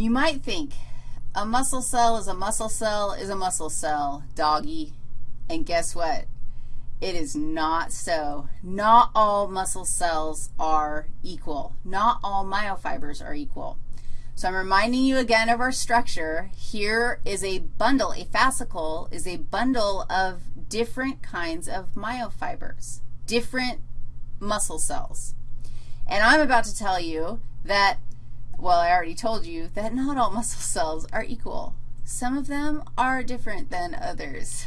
You might think a muscle cell is a muscle cell is a muscle cell, doggy. And guess what? It is not so. Not all muscle cells are equal. Not all myofibers are equal. So I'm reminding you again of our structure. Here is a bundle. A fascicle is a bundle of different kinds of myofibers, different muscle cells. And I'm about to tell you that, well, I already told you that not all muscle cells are equal. Some of them are different than others.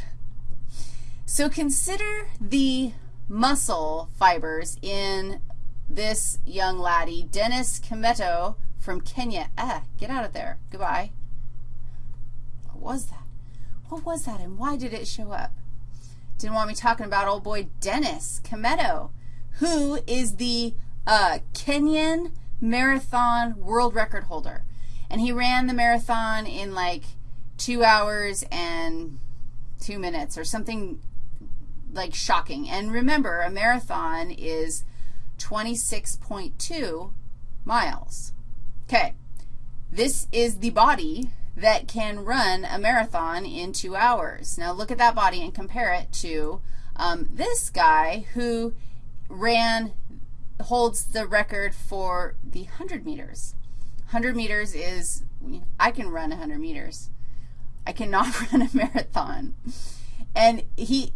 So consider the muscle fibers in this young laddie, Dennis Kimetto from Kenya. Ah, get out of there. Goodbye. What was that? What was that, and why did it show up? Didn't want me talking about old boy Dennis Kimetto, who is the uh, Kenyan marathon world record holder. And he ran the marathon in like two hours and two minutes or something like shocking. And remember, a marathon is 26.2 miles. Okay, this is the body that can run a marathon in two hours. Now look at that body and compare it to um, this guy who ran, holds the record for the 100 meters. 100 meters is, I can run 100 meters. I cannot run a marathon. And he,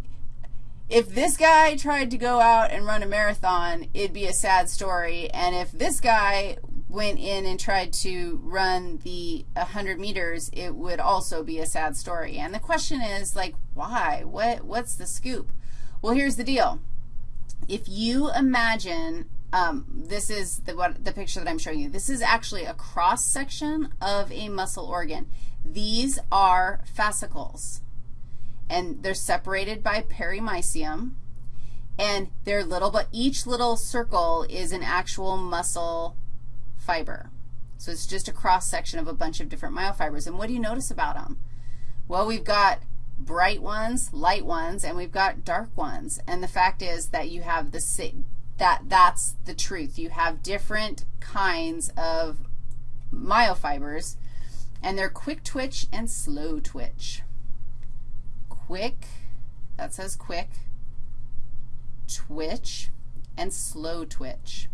if this guy tried to go out and run a marathon, it'd be a sad story. And if this guy went in and tried to run the 100 meters, it would also be a sad story. And the question is, like, why? What, what's the scoop? Well, here's the deal. If you imagine, um, this is the, what, the picture that I'm showing you. This is actually a cross-section of a muscle organ. These are fascicles, and they're separated by perimysium, and they're little, but each little circle is an actual muscle fiber. So it's just a cross-section of a bunch of different myofibers. And what do you notice about them? Well, we've got bright ones, light ones, and we've got dark ones. And the fact is that you have the that that's the truth. You have different kinds of myofibers, and they're quick twitch and slow twitch. Quick, that says quick, twitch, and slow twitch.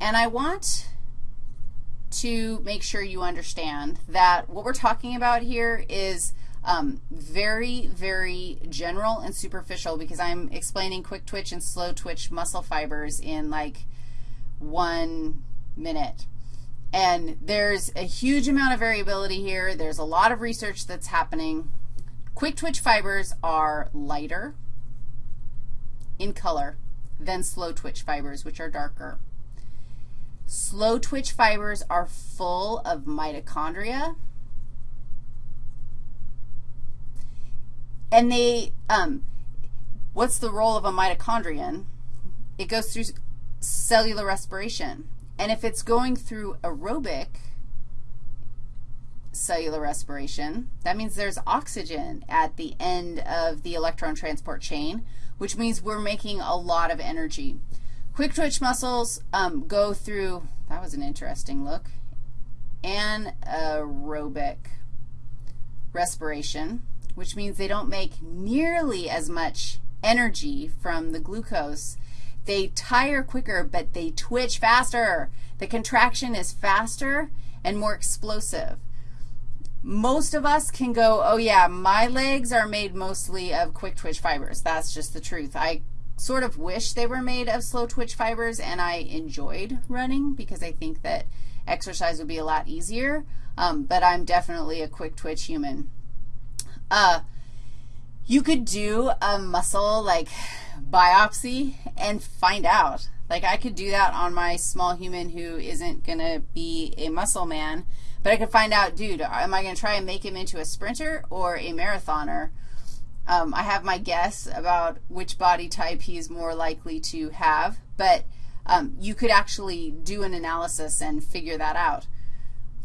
And I want to make sure you understand that what we're talking about here is um, very, very general and superficial because I'm explaining quick twitch and slow twitch muscle fibers in like one minute. And there's a huge amount of variability here. There's a lot of research that's happening. Quick twitch fibers are lighter in color than slow twitch fibers, which are darker. Slow twitch fibers are full of mitochondria. And they, um, what's the role of a mitochondrion? It goes through cellular respiration. And if it's going through aerobic cellular respiration, that means there's oxygen at the end of the electron transport chain, which means we're making a lot of energy. Quick twitch muscles um, go through, that was an interesting look, anaerobic respiration, which means they don't make nearly as much energy from the glucose. They tire quicker, but they twitch faster. The contraction is faster and more explosive. Most of us can go, oh, yeah, my legs are made mostly of quick twitch fibers. That's just the truth. I sort of wish they were made of slow twitch fibers, and I enjoyed running because I think that exercise would be a lot easier, um, but I'm definitely a quick twitch human. Uh, you could do a muscle, like, biopsy and find out. Like, I could do that on my small human who isn't going to be a muscle man, but I could find out, dude, am I going to try and make him into a sprinter or a marathoner? Um, I have my guess about which body type he's more likely to have, but um, you could actually do an analysis and figure that out.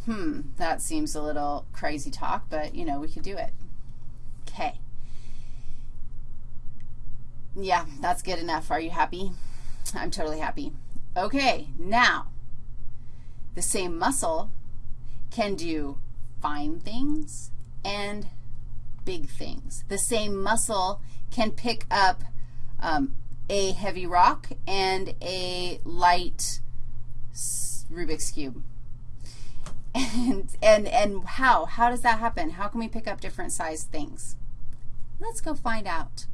Hmm, that seems a little crazy talk, but, you know, we could do it. Okay. Yeah, that's good enough. Are you happy? I'm totally happy. Okay, now, the same muscle can do fine things and big things. The same muscle can pick up um, a heavy rock and a light Rubik's Cube. And, and, and how? How does that happen? How can we pick up different sized things? Let's go find out.